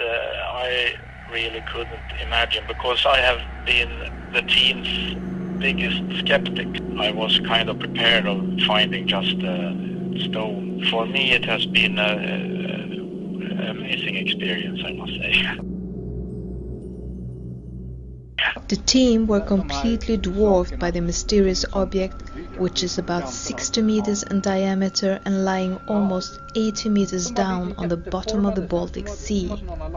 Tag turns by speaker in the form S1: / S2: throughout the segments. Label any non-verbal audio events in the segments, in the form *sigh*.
S1: uh, I really couldn't imagine because I have been the team's biggest skeptic. I was kind of prepared of finding just a stone. For me, it has been an amazing experience, I must say.
S2: The team were completely dwarfed by the mysterious object which is about 60 meters in diameter and lying almost 80 meters down on the bottom of the Baltic Sea.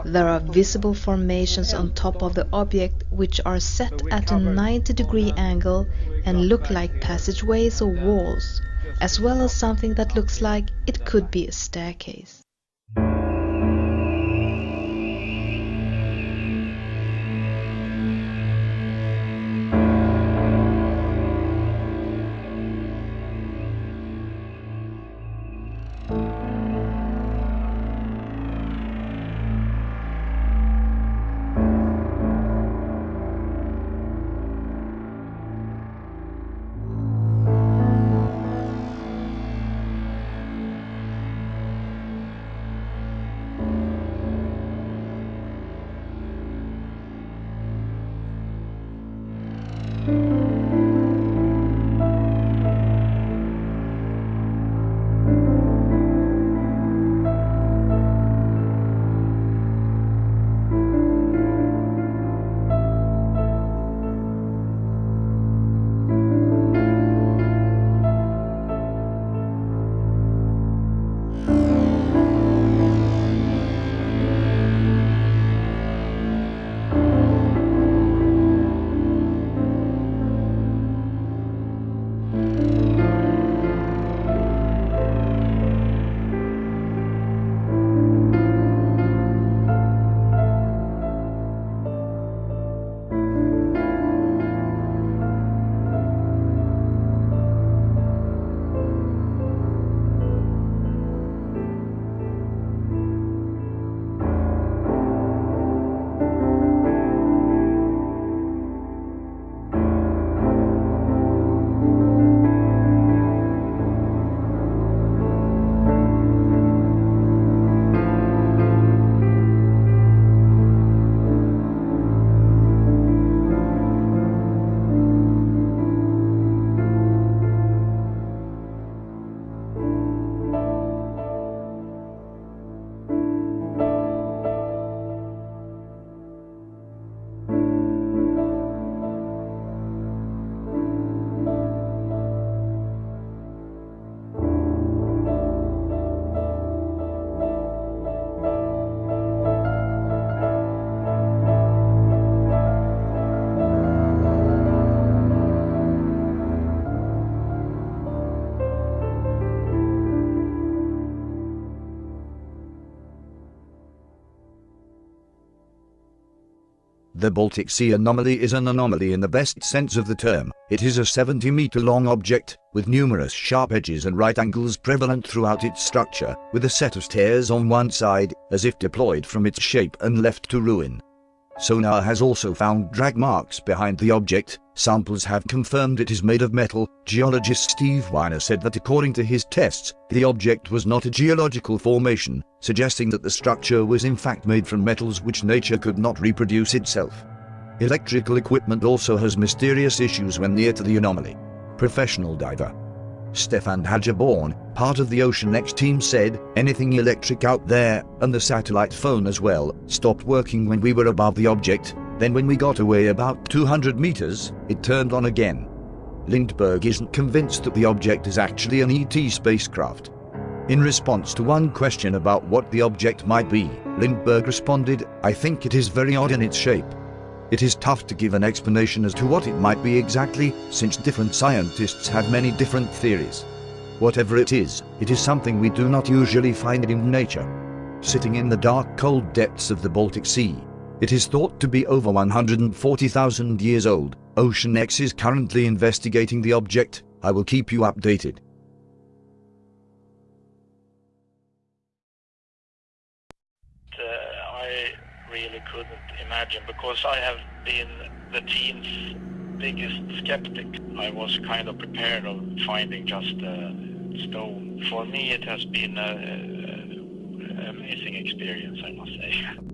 S2: There are visible formations on top of the object which are set at a 90 degree angle and look like passageways or walls, as well as something that looks like it could be a staircase.
S3: The Baltic Sea anomaly is an anomaly in the best sense of the term. It is a 70 meter long object, with numerous sharp edges and right angles prevalent throughout its structure, with a set of stairs on one side, as if deployed from its shape and left to ruin. Sonar has also found drag marks behind the object. Samples have confirmed it is made of metal. Geologist Steve Weiner said that according to his tests, the object was not a geological formation, suggesting that the structure was in fact made from metals which nature could not reproduce itself. Electrical equipment also has mysterious issues when near to the anomaly. Professional diver Stefan Hogeborn, part of the OceanX team said, anything electric out there, and the satellite phone as well, stopped working when we were above the object, then when we got away about 200 meters, it turned on again. Lindberg isn't convinced that the object is actually an ET spacecraft. In response to one question about what the object might be, Lindberg responded, I think it is very odd in its shape. It is tough to give an explanation as to what it might be exactly, since different scientists have many different theories. Whatever it is, it is something we do not usually find in nature. Sitting in the dark cold depths of the Baltic Sea, it is thought to be over 140,000 years old. Ocean X is currently investigating the object. I will keep you updated.
S1: Really couldn't imagine because I have been the team's biggest skeptic. I was kind of prepared of finding just a stone. For me, it has been an amazing experience, I must say. *laughs*